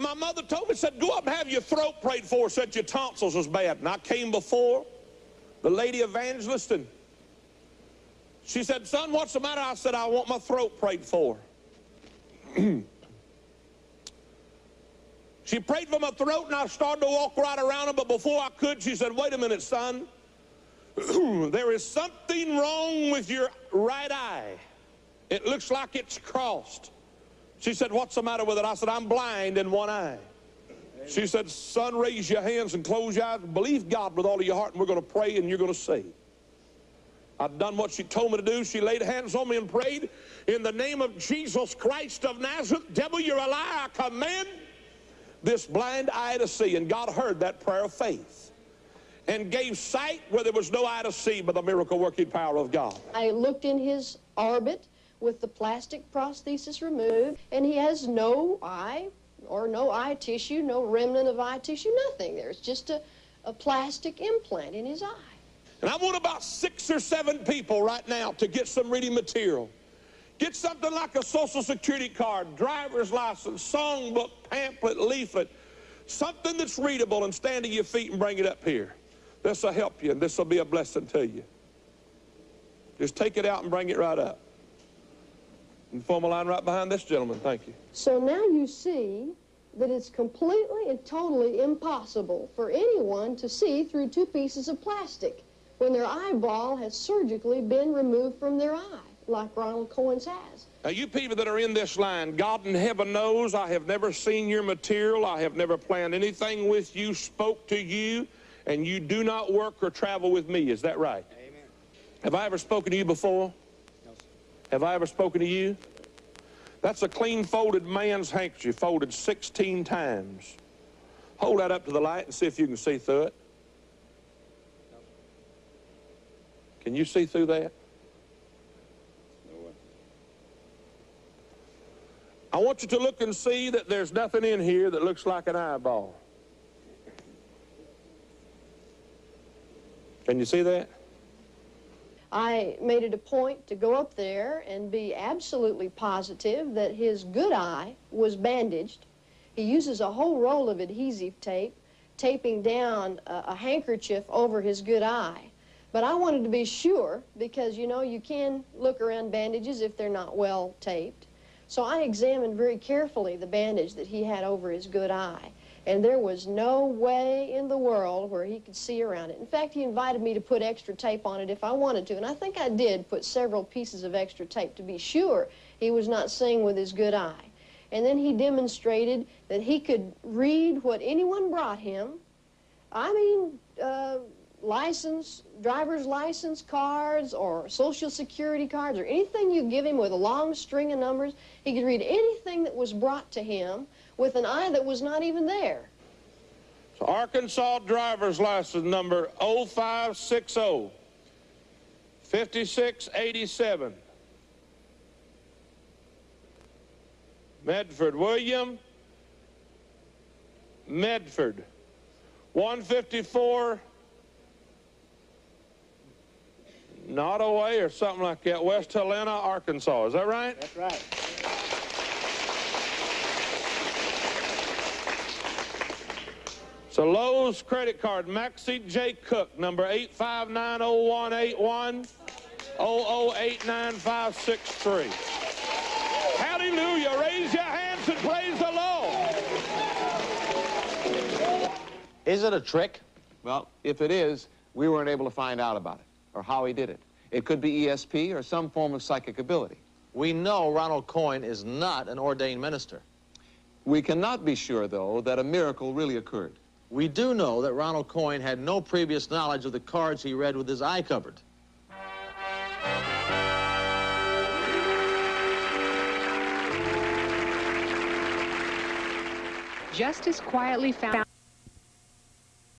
my mother told me, said, go up and have your throat prayed for, said your tonsils was bad. And I came before the lady evangelist and she said, son, what's the matter? I said, I want my throat prayed for. she prayed for my throat and I started to walk right around her, but before I could, she said, wait a minute, son. there is something wrong with your right eye. It looks like it's crossed. She said, what's the matter with it? I said, I'm blind in one eye. She said, son, raise your hands and close your eyes. Believe God with all of your heart, and we're going to pray, and you're going to see. I've done what she told me to do. She laid hands on me and prayed. In the name of Jesus Christ of Nazareth, devil, you're a liar. I command this blind eye to see. And God heard that prayer of faith and gave sight where there was no eye to see by the miracle working power of God. I looked in his orbit with the plastic prosthesis removed, and he has no eye or no eye tissue, no remnant of eye tissue, nothing. There's just a, a plastic implant in his eye. And I want about six or seven people right now to get some reading material. Get something like a social security card, driver's license, songbook, pamphlet, leaflet, something that's readable and stand to your feet and bring it up here. This will help you and this will be a blessing to you. Just take it out and bring it right up. And form a line right behind this gentleman. Thank you. So now you see that it's completely and totally impossible for anyone to see through two pieces of plastic when their eyeball has surgically been removed from their eye, like Ronald Coyne's has. Now, you people that are in this line, God in heaven knows I have never seen your material. I have never planned anything with you, spoke to you, and you do not work or travel with me. Is that right? Amen. Have I ever spoken to you before? Have I ever spoken to you? That's a clean folded man's handkerchief, folded 16 times. Hold that up to the light and see if you can see through it. Can you see through that? No. I want you to look and see that there's nothing in here that looks like an eyeball. Can you see that? I made it a point to go up there and be absolutely positive that his good eye was bandaged. He uses a whole roll of adhesive tape, taping down a, a handkerchief over his good eye. But I wanted to be sure because, you know, you can look around bandages if they're not well taped. So I examined very carefully the bandage that he had over his good eye. And there was no way in the world where he could see around it. In fact, he invited me to put extra tape on it if I wanted to. And I think I did put several pieces of extra tape to be sure he was not seeing with his good eye. And then he demonstrated that he could read what anyone brought him. I mean, uh, license, driver's license cards or social security cards or anything you give him with a long string of numbers. He could read anything that was brought to him with an eye that was not even there. So Arkansas driver's license number 0560 5687. Medford William Medford 154 Nottoway or something like that, West Helena, Arkansas. Is that right? That's right. So Lowe's credit card, Maxie J. Cook, number 8590181 008953. Hallelujah. Raise your hands and praise the Lord. Is it a trick? Well, if it is, we weren't able to find out about it or how he did it. It could be ESP or some form of psychic ability. We know Ronald Coyne is not an ordained minister. We cannot be sure, though, that a miracle really occurred. We do know that Ronald Coyne had no previous knowledge of the cards he read with his eye covered. Justice quietly found